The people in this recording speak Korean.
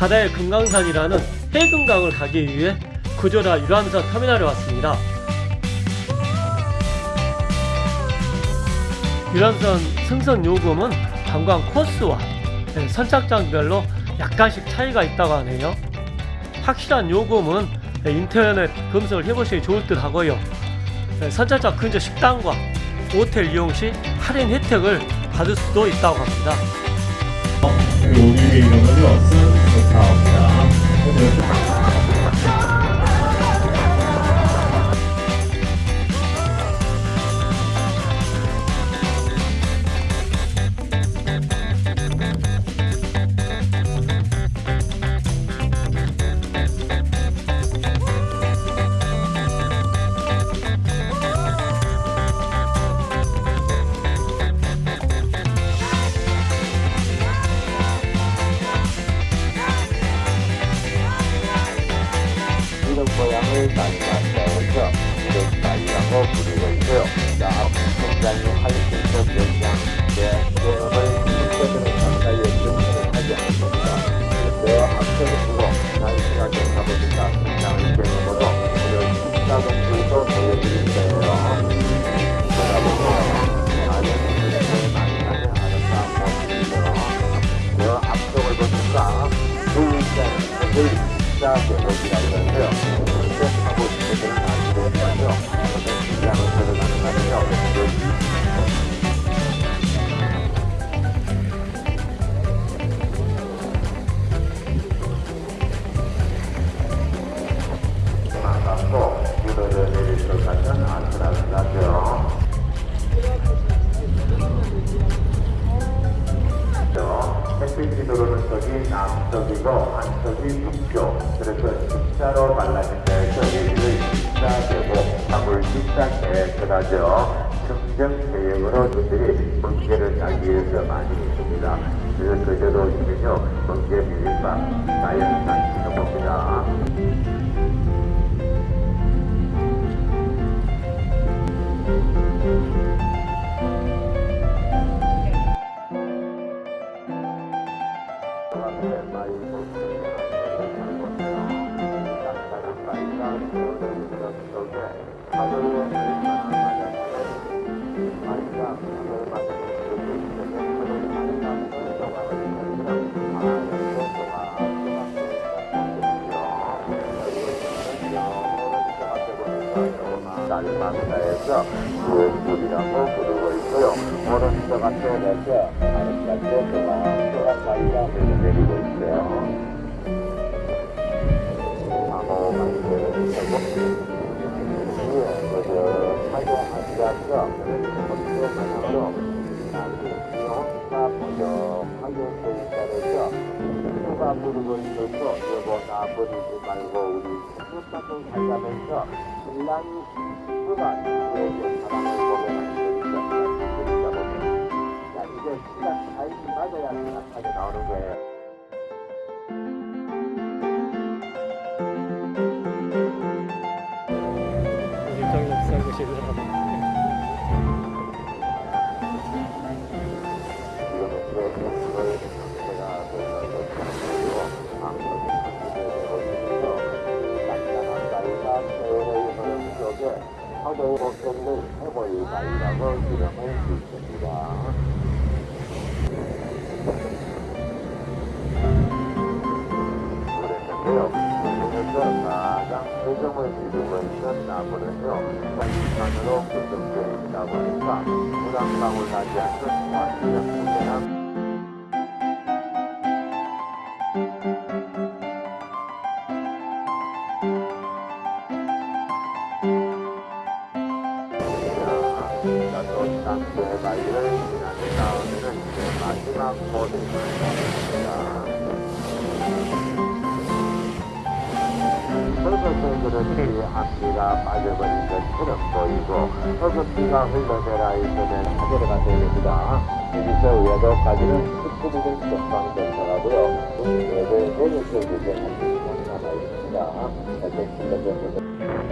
바다의 금강산이라는 해금강을 가기 위해 구조라 유람선 터미널에 왔습니다. 유람선 승선 요금은 관광 코스와 네, 선착장별로 약간씩 차이가 있다고 하네요. 확실한 요금은 네, 인터넷 검색을 해보시기 좋을 듯 하고요. 네, 선착장 근처 식당과 호텔 이용 시 할인 혜택을 받을 수도 있다고 합니다. 우리 이런 거죠? 이런 모양을 이런 나이라고 부르고 있고요. 자, 굉장히 할수있는 영양제 개업을 실제로 가까이 연구를 하지 않습니다. 그런데 앞서를 두고 단순하게 가보니까 굉장히 개념으로 이런 식사동들도 보여드릴 거예요. 많은 분들이 많이 앞쪽을 보니까 둘째, 식사 개업이라 쪽이 남쪽이고 한쪽이 북쪽 그래서 십자로 데서 여기를 십자되고 답을 십자계획을 하죠. 긍정 계획으로 그들이 문제를 짜기 위해서 많이 있습니다. 그래서 그대로 오시면요 문제 비빔밥 자연산 지켜봅니다 날마다에서 무엇이라고 부르고 있고요. 오른쪽 앞에 내서 아랫발도 조각 사이가 흘러내리고 있어요. 아무 그 하고 혼자 부족하게 보인다면서 누가 부르고 있어서 여보 나 버리지 말고 우리 생각도 살자면서 신랑이 누가 하도 걱정을 해볼 나이라고 이름을 짓습니다. 지난 다음에는 이제 마지막 모습입니다. 붉은색으로 앞뒤가 빠져버린 것처럼 보이고 붉은비가 흘러내라 있으면 하늘가 됩니다. 여기서 외도까지는 19부분 전방 전차가고요. 외도 내리쪽에 이제 한 시간 남아있습니다.